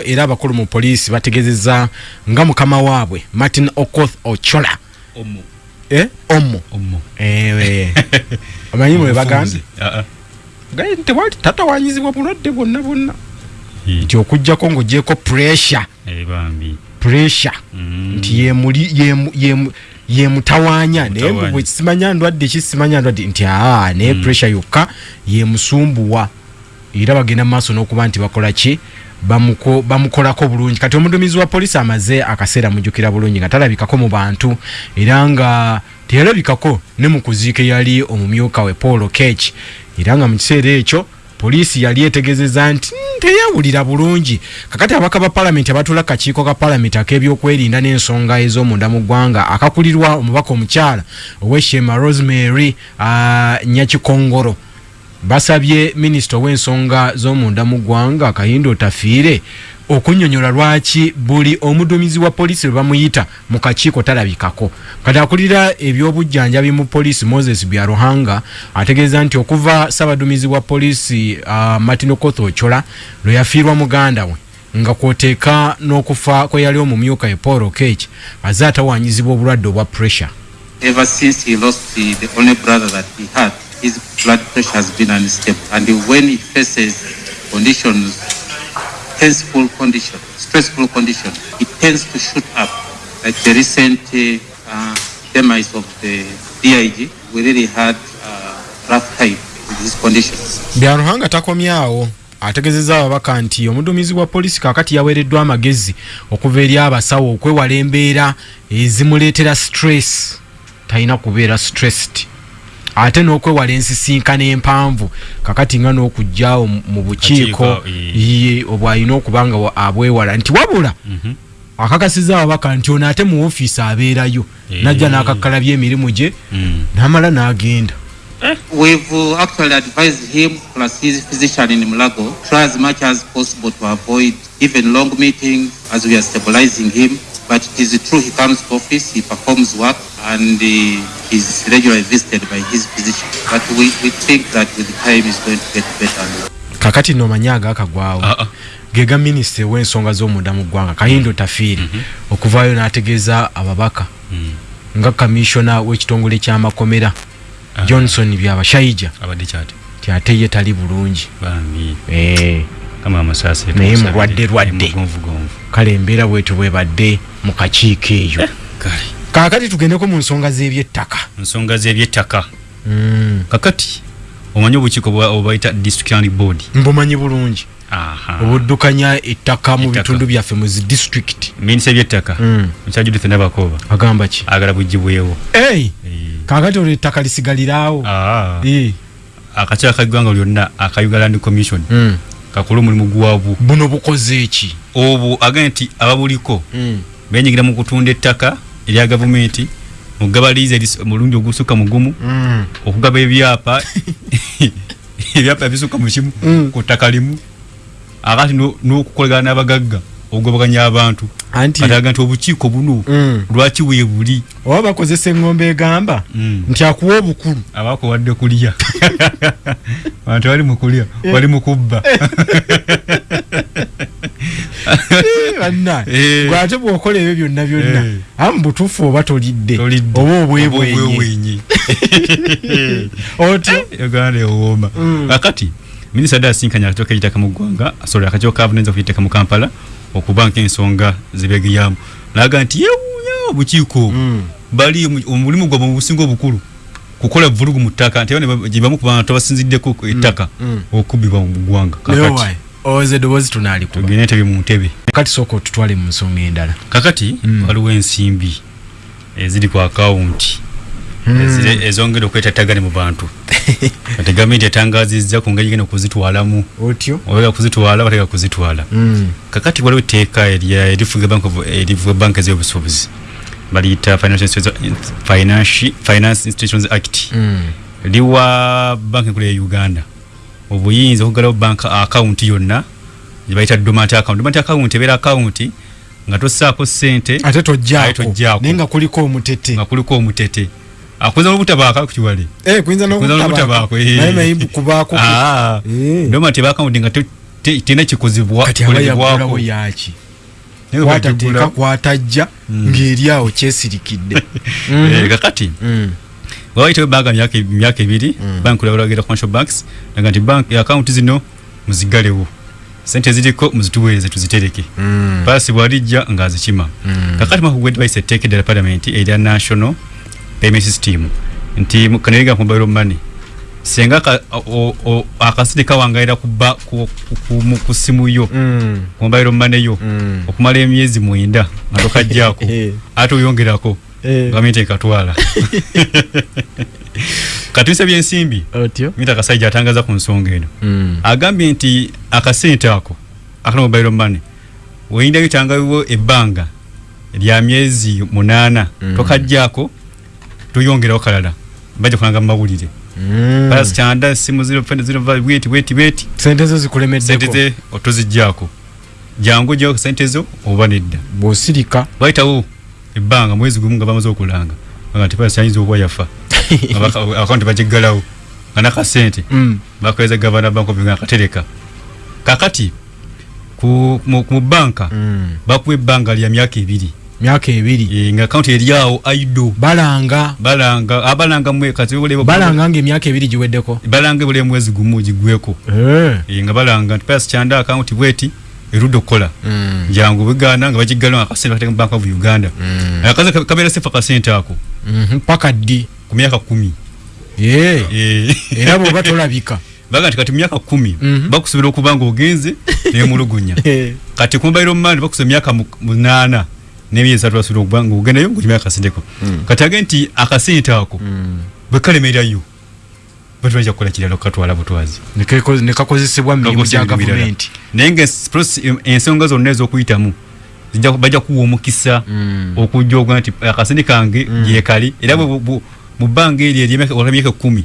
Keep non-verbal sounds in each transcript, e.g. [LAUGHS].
era abakulu mu poliisi bategezeza nga mukama waabwe martin okoth ochola. Omo eh? omo ewe. Omanyi mwe bagambye Ah, ah. gaye tewali tatawanyizibwa bulwadde bwonna bwonna. Hi. nti okugjako ng'ogyeko pressure. Eh, bambi. Pressure. Mm. nti yemuli yemu yemu yemutawanya naye Mutawanya. bwe kisimanya ndwadde kisimanya ndwadde nti aa naye pressure yokka yemusumbuwa era bagenda mu maaso n'okuba nti bakola ki bamukolako bulungi. Kati omuduumizi wa polisi amaze akaseera mujjukira bulungi nga talabikako mu bantu era nga teyalabikako ne mu kuziika eyali omumyuka we paul kech era nga mu kiseera ekyo poliisi yali etegezeza nti "Mm, teyawulira bulungi. Kakati abaka ba palamenti abatula kakiiko ka palamenti ak'ebyokwerinda n'ensonga ez'omunda mu ggwanga akakulirwa omubaka omukyala ow'eshema rosemary uh, nyakikongoro basabye minisita ow'ensonga z'omunda mu ggwanga kayindo otafiire okunnyonnyola lwaki buli omuduumizi wa polisi lwe bamuyita mu kakiiko talabikako. Kati akulira ebyobujjanjabi mu polisi moses byaruhanga ategeeza nti okuva ssabaduumizi wa polisi uh, martin okoth ochola lwe yafiirwa muganda we nga kwoteeka n'okufa kwe yali omumyuka e paul okech aze atawanyizibwa obulwadde obwa pressure. Ever since he lost the, the only brother that he had, his blood pressure has been unstable. And when he faces conditions, tenseful condition, stressful condition, it tends to shoot up. Like the recent uh, demise of the DIG, we really had uh, rough time with his conditions. byaruhanga takomyawo ategezeza ababaka nti omuduumizi wa polisi kakati yaweereddwa amagezi okuva eri abasawo okwewala embeera ezimuleetera stress talina kubeera stressed ate n'okwewala ensisinkano empanvu kakati nga n'okugjawo mu bukiiko eh. ye obwalina okuba nga wa- abwewala nti wabula Mhm. akakasiza ababaka nti ono ate mu ofiisi abeerayo Eh. najja n'akakkalabya emirimu gye Mm. n'amala n'agenda We've uh, actually advised him, plus his physician in Mulago, try as much as possible to avoid even long meetings as we are stabilizing him. But it is true, he comes to office, he performs work, and uh, he's regularly visited by his physician. But we, we think that with time he's going to get better. kakati nomanyi agakagwawo Ah, ah. gega minisita w'ensonga z'omunda mu ggwanga kayindo tafiiri okuvaayo n'ategeeza ababaka Mm. nga kamishona w'ekitongole ky'amakomera Ah. johnson byabashayija abadde kyati ti ate ye tali bulungi bambi Eh, kama amasaasi Naye mulwadde lwadde. Kale embeera bwetyo bwebadde mu kakiiko eyo. Kale. Kaakati tugendeko mu nsonga z'ebyettaka. Ensonga z'ebyettaka. Mm, kakati omanyi obukiiko obayita district land board? Mbumanyi bulungi. Aha. Obuddukanya ettaka mu bitundu byaffe mu zi district. Minisita ebyettaka Mm. mukyala judith nabakooba agamba ki? Agala bugibwewo Hey, kaakati olwo ettaka lisigalirawo Eh, akakiiko kaggwanga lyonna aka uganda land commission kakola omulimu gwabwo buno bukoze eki obwo agambye nti ababuliko Mm. benyigira mu kutunda ettaka erya gavumenti mugaba liizi eris- omulundi ogusukka mugumu Mm. okugaba ebyapa [LAUGHS] ebyapa ebisukka mu kimu Mm. ku ttaka limu akati no- n'okukolagana n'abagagga okugobaganya abantu. Anti kati aga nti obukiiko buno Mm. lwaki weebuli oba bakozesa eŋŋombe egamba Mm. nti akuwa obukulu. Abakuwadde kulya. [LAUGHS] Bantu bali mu kulya bali mu kubba. [LAUGHS] Banna. Eh. ate bw'okola ebyo byonna byonna Eh. amu butuufu oba tolidde? Oba obwebwenyi otyo uganda ewooma. Mm. kakati minisita dde asinkanya akatiko k'ekitaka mu ggwanga sorry akatiko ka bunenza okuyiteka mu kampala okuba nk'ensonga zibegeyamu naga nti yewuunya obukiiko Mm. bali omu- omulimu gwabwe mu businga obukulu kukola vulugu mu ttaka. Gyebamu ku bantu abasinziddeko ku ettaka Mm. okubbibwa mu ggwanga kakati. owoze eddoboozi tunaalikuba tugende ntebye mu ntebe. Kati sooka otutwale mu nsonga endala. Kakati Mm. waliwo ensimbi eziri ku akawunti ezongera okwetattagane mu bantu. [LAUGHS] Kati gavumenti etangazizza ku ngeri genda okuzitwalamu otyo? Oba kuzitwala bateka kuzitwala. Mm. kakati waliwo etteeka erifuga bank erifuga banka ez'obusuubuzi. Baliyita finance institutions act. Liwa banka enkulu ya uganda. Obuyinza okugalawo banka akawunti yonna gyebayita domant account. Domant account ebeera akawunti nga tossaako ssente. Ate Ate tojjaako. naye nga kuliko omutete. Nga kuliko omutete akuyinza n'obutabaako kukiwale Eh, kuyinza Kuyinza n'okutabaako n'okutabaako, eh. naye naye kubaako Ah, Eh. domant eba akawunti nga to- te- tena kikozibwa kati aba kolebwako. yagulawo yaki? Naye kwatateeka bagigula- kwatajja ng'eri awo kyesirikidde. [LAUGHS] Eh, kakati. Mm. wawaitawo banka myaka myaka ebiri bank olabalagera commercial banks naga nti bank account zino muzigalewo. Sente ziriko muzituweereze tuzitereke. Mm. paasi bwalijja ng'azikima. Kakati mwaka gwedde bayise etteeka eddala parliament erya national payment system nti ku mobile money senga aka- o- o- akasente kawangalira ku ba- ku- ku- ku- mu- ku simu yo Mm. ku mobile money yo Mm. okumala emyezi mwenda nga tokajjaako [LAUGHS] Eh. ate oyongerako Eh. gavumenti ekatwala [LAUGHS] katuyisa byensimbi otyo minta kasajja atangaza ku nsonga eno Mm. agambye nti akasente ako akana mobile money weyindayo tangawo ebbanga lya myezi munaana Mm. tokajjaako tuyongerawo kalala bajja kulanga mu mawulire. Mm. balasi kyanda simu bweti bweti bweti sente zo sente zikulemeddeko ze otozijjaako jangu gyako sente zo oba nedda? Bw'osirika. Bayitawo ebbanga mwezi gumu nga bamaze okulanga. [LAUGHS] Nga nti palasi ayinza okuba yafa. Akawunti bagiggalawo. Nga nakasente Mm. bakoleza gavana bank of uganda akatereka kakati ku mu, mu banka Mm. bakuwa ebbanga lya myaka ebiri myaka ebiri. E, nga akawunti eryawo aido. Balanga. Balanga abalanga mwe kati bulebe balanga nga emyaka ebiri giweddeko. Balanga bule mwezi gumu gigweko. Eh. e, nga balanga nti palasi kyanda akawunti bweti erudde okukola. Mm. jangu biganda nga bagiggala nga akasente bakateka mu bank of uganda. Mm. akaze kabeera sefa akasente ako? Mhm, paka ddi? Ku myaka kumi. Era bwoba [LAUGHS] tolabika. Baga nti kati myaka kumi Mhm. bakusobera okuba nga ogenze [LAUGHS] nemulugunya Eh. kati ku mobile money bakusa emyaka mu- munaana n'emyezi basobola okuba nga ogendayo ngaolimya akasenteko kati age nti akasente ako Mm. bwe kalemerayo batubajja kukola kirala okukatwala butwazi nekakozesebwa mu mirimu gya gavumenti naye nga ensonga zonna ez'okuyitamu bajja kuwa omukisa Mm. okujja okuga nti akasente kange gyekali era mu bbanga eryo eryemyaka ekkumi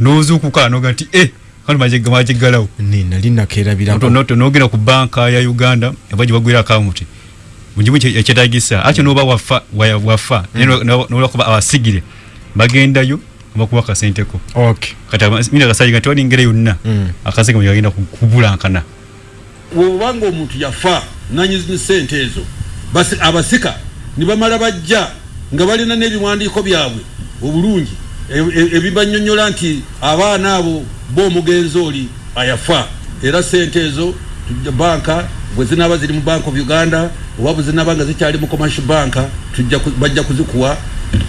n'ozuukuka noga nti e kano magiggalawo Ne, nali nakerabirako nogenda ku banka ya uganda eba gyebagwira akawunti mugimu ekyetagisa akyo noba wafa wa- wafa nolakuba abasigire bagendayo bakuba akasenteko. Okay kati mina kasayiga nti walingere yonna Mm. akasente mwegagenda kubulankana. Bwobanga omuntu yafa nanyizi sente ezo basi abasika nibamala bajja nga balina n'ebiwandiiko byabwe obulungi e- e- ebibanyonyola nti abaana abo b'omugenzi oli ayafa. Era sente ezo banka bwe zinaaba ziri mu bank of uganda oba bwe zinaaba nga zikyali mu commercial banka tujja bajja kuzikuwa.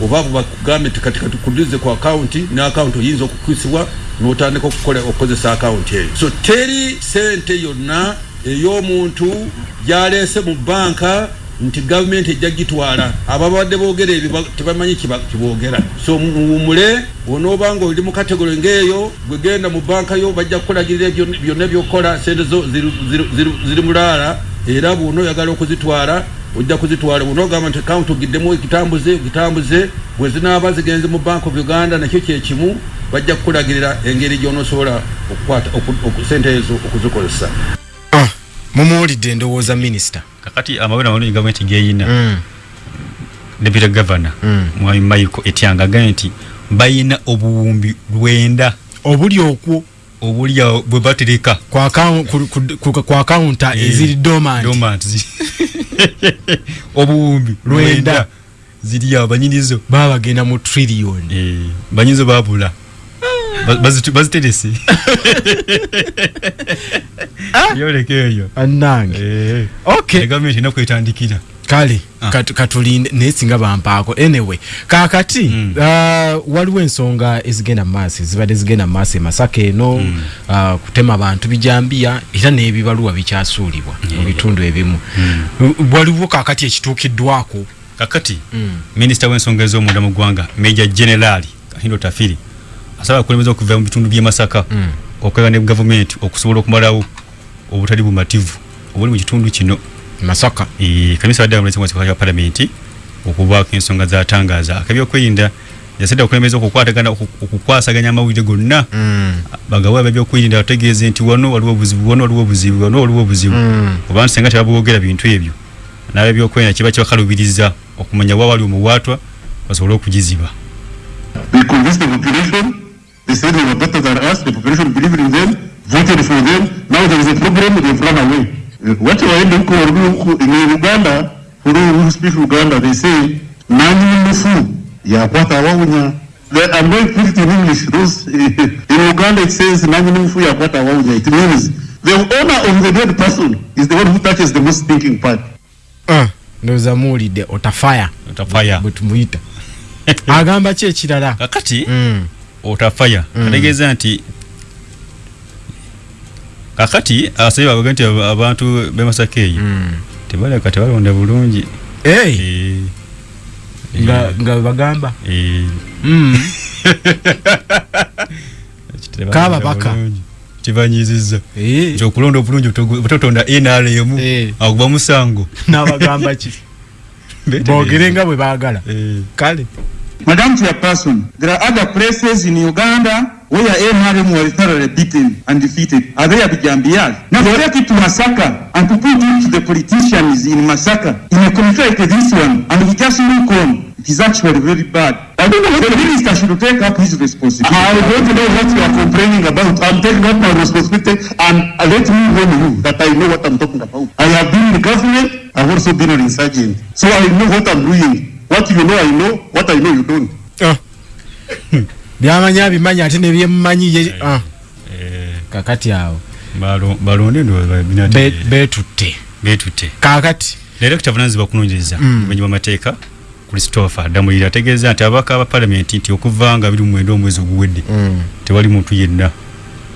Oba bwe bakugambe nti kati katukulize ku akawunti ne akawunti oyinza okukwisibwa n'otandika okukola okukozesa akawunti eyo. So teri sente yonna ey'omuntu gyaleese mu banka nti gavumenti ejja gitwala. Ababadde boogera ebyo ba- tebamanyi kiboogera so muwumule onoobanga oli mu kategori ng'eyo bwe genda mu banka yo bajja kukulagirira byonna byokukola sente zo ziri mulaala era bwona oyagala okuzitwala ojja kuzitwala bwona ogamba nti kawunti ogiddemu ekitambuze ogitambuze bwe zinaaba zigenze mu bank of uganda nakyo kyekimu bajja kukulagirira engeri gy'onoosobola okukwata oku- oku- sente ezo okuzikozesa Ah, mumuwulidde endowooza minisita kakati amawere amalungi gavumenti geyina Mm. deputy governor Mm. mwami maiko etyanga agambye nti bayina obuwumbi lwenda obuli okwo obuli awo bwe batereka ku akawunta eziri dormant. [LAUGHS] Obuwumbi Lwenda. ziri awo banyinizo baba bagenda mu trillion. Eh, banyinizo babula. Baziterese. Yoleka eyo. Annange. Eh, okay. gavumenti erina kwetandikira kale Ah. kat- katulinde naye singa bampaako anyway kakati Mm. uh, waliwo ensonga ezigenda mumaaso ezibadde zigenda mumaaso emasaka eno Mm. uh, kutema abantu bijambiya era n'ebibaluwa bikyasuulibwa mu bitundu ebimu Uh, waliwo kakati ekituukiddwako kakati Mm. minisita w'ensonga ez'omunda mu ggwanga meja generali kahindo tafiri asaba abakulembeze okuva mu bitundu by'e masaka Mm. okwega ne gavumenti okusobola okumalawo obutali bumativu obuli mu kitundu kino masaka Eh, kamisa wadde amulese mu kya palamenti okubaako ensonga zatangaaza akabyokwerinda yasedde okulembeza okukwatagana oku- okukwasaganya amawulire gonna Mm. bagawe abebyokwerinda bategeeze nti wano waliwo obuzibu wano waliwo obuzibu wano waliwo obuzibu Mm. oba nti senga tebabwogera bintu ebyo n'abebyokwerinda kiba kibakalubiriza okumanya wa wali omuwaatwa basobole okugiziba We convinced the population. They said they were better than us. The population believed in them. voted for them. Now there is a problem, they've run away. Uh, What waende huko warudi huko in Uganda, who speak Uganda, they say nani mufu ya kwata waunya. The- I'm going to put it in English. Those in Uganda it says nani mufu ya kwata waunya. It means the owner of the dead person is the one who touches the most thinking part. Ah, ndowooza muwulidde otafaya otafaya bwe muita [LAUGHS] agamba ki ekirala kakati Mm. otafaya Mm. ategeeza nti kakati asabye bavuga nti aba- abantu bemasaka eyo Mm. tebaleka tebalonda bulungi. Hey, Eh, nga bagamba. Eh, [LAUGHS] Mm. tebalonda Kaababaka. bulungi. kibanyiziza Eh, nti okulonda obulungi ototonda nrm Eh. akuba musango. [LAUGHS] N'abagamba ki? [LAUGHS] Boogere nga bwe baagala. Eh. kale. Madam Chairperson, there are other places in Uganda where NRM were thoroughly beaten and defeated. Are they Abijambial? Now they take it to Masaka and to put it to the politicians in Masaka in a country like this one and we just look on. It is actually very bad. I don't know what the minister should take up his responsibility. I don't know what you are complaining about. I'm taking up my responsibility and uh, let me warn you that I know what I'm talking about. I have been in the government, I've also been an insurgent. So I know what I'm doing. What you know, I know. What I know, you don't. Ah. [LAUGHS] byamanyi abimanyi ate nebyemumanyi ye ah, Eh, kakati awo. Balo- balonde ndowooza bina Be- te- beetutte beetutte kakati direkita vunanyizibwa kunoonyereza Mm. obumenyi bw'amateeka christopher damulira ategeeza nti ababaka ba palamenti nti okuva nga biri mu mwenda omwezi oguwedde Mm, tewali muntu yenna.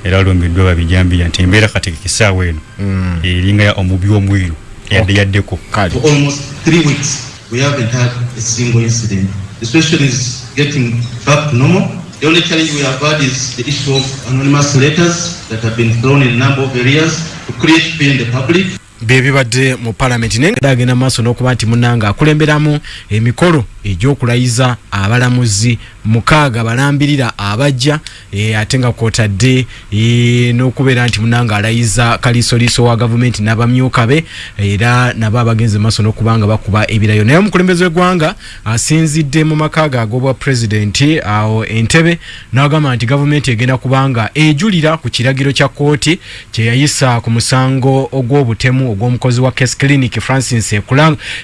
Era alumbiddwa babijambiya nti embeera kategeka essaawa eno. Mm, eringa ya omubi w'omweru yadde yaddeko. Kale. For almost three weeks, we haven't had a single incident. The situation is getting back to normal. The only challenge we have had is the issue of anonymous letters that have been thrown in a number of areas to create fear in the public. byebibadde mu palamenti naye agenda maaso n'okuba nti munanga akulemberamu emikolo egy'okulayiza abalamuzi. Mukaaga balambirira abajja e, ate nga kwotadde e, n'okubeera nti munanga alayiza kaliisoliiso wa gavumenti n'abamyuka be era nabo abagenze maaso n'okuba nga bakuba ebirayo. Naye omukulembeze w'eggwanga asinzidde mu makaaga ag'obwa pulezidenti awo entebe n'agamba nti gavumenti egenda kubanga ejulira ku kiragiro kya kooti kye yayisa ku musango ogw'obutemu ogw'omukozi wa case clinic francis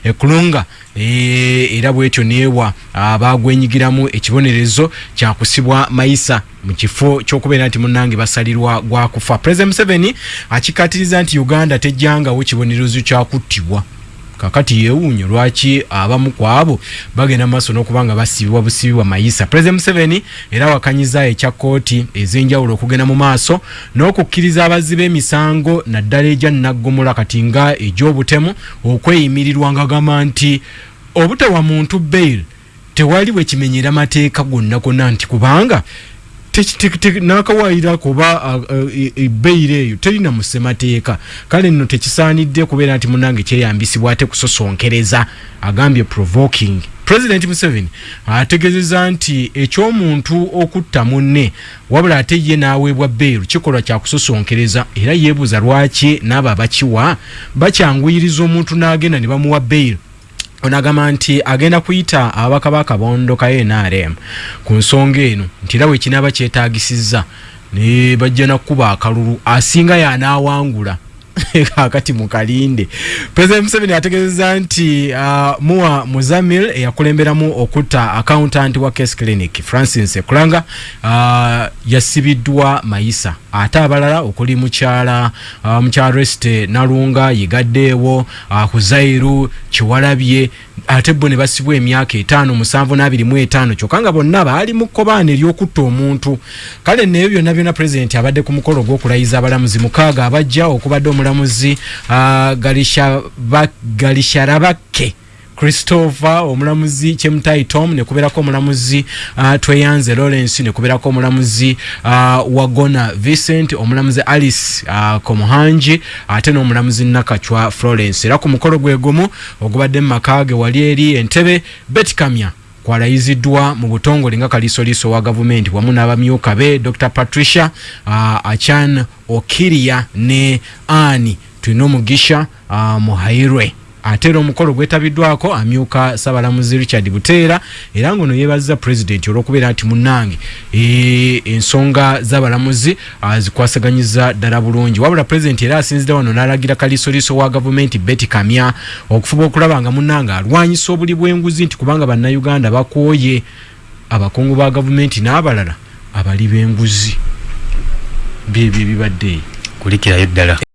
ekulunga era bwetyo neewa abagwenyigiramu ekibonerezo kyakusibwa mayisa mu kifo ky'okubeera nti munnange basalirwa gwakufa president museveni akikatiriza nti uganda tejjangawo kibonerezo kyakuttibwa kakati yeewuunyo lwaki abamu ku abo bagenda maaso n'okuba nga basibibwa busibibwa mayisa. President museveni era wakanyiza ekya kooti ez'enjawulo okugenda mu maaso n'okukkiriza abazzi b'emisango naddala egya naggomola kati nga egy'obutemu okweyimirirwa nga agamba nti obutawa muntu bail tewali bwe kimenyera mateeka gonna gonna nti kubanga n'akawaayirako oba ebbeire eyo terina musemateeka kale nno tekisaanidde kubeera nti munange kyeyambisibwa ate kusosonkereza agambye provoking. President museveni ategeezeza nti ekyomuntu okutta munne wabula ate ye n'aweebwa bbeeru kikolwa kyakusosonkereza era yeebuuza lwaki n'abo abakiwa bakyanguyiriza omuntu n'agenda ne bamuwa bbeeru onagamba nti agenda kuyita ababaka bakabondo ka nrm ku nsonga eno nti era wekinaaba kyetagisizza ne bajja nakuba akalulu asinga yanaawangula [LAUGHS] kakati mu kalinde president museveni ategeezeza nti uh, muwa muzamil eyakulemberamu okutta accountant wa case clinic francis ekulanga uh, yasibiddwa mayisa. Ate abalala okuli mukyala uh, mukyala resite nalunga yigaddeewo uh, kuzairu kiwalabye ate bo ne basibwa emyaka etaano musanvu n'abiri mu etaano kyokka nga bonna baali mu kkobaana ery'okutta omuntu. Kale neebyo byonna byonna pulezidenti abadde ku mukolo gw'okulayiza abalamuzi mukaaga abajja okubadde omulamuzi uh, Galishaba- galisharabake christopher omulamuzi kyemutayi tom nekubeerako omulamuzi uh, tweyanze lawrence nekubeerako omulamuzi uh, wagona vincent omulamuzi alice uh, komuhanji ate n'omulamuzi nakacwa florence. Era ku mukolo gwe gumu ogubadde mu maka ge wali eri entebe betkamya kwalayiziddwa mu butongole nga kaliisoliiso wa gavumenti. Wamu n'abamyuka be dr patricia uh, achan okiria ne ani tulina omugisha uh, muhairwe ate era omukolo gwetabiddwako amyuka sabalamuzi richard buteera era ngono yeebaziza pulezidenti olw'okubeera nti munnange. E, ensonga z'abalamuzi ah, zikwasaganyiza ddala bulungi. Wabula pulezidenti era asinzira wano n'alagira kaliisoliiso wa gavumenti beti kamya okufuba okulaba nga munnange alwanyisa obuli bw'enguzi nti kubanga bannayuganda bakooye abakungu ba gavumenti n'abalala abali b'enguzi. Byebyo ebibadde kulikirayo ddala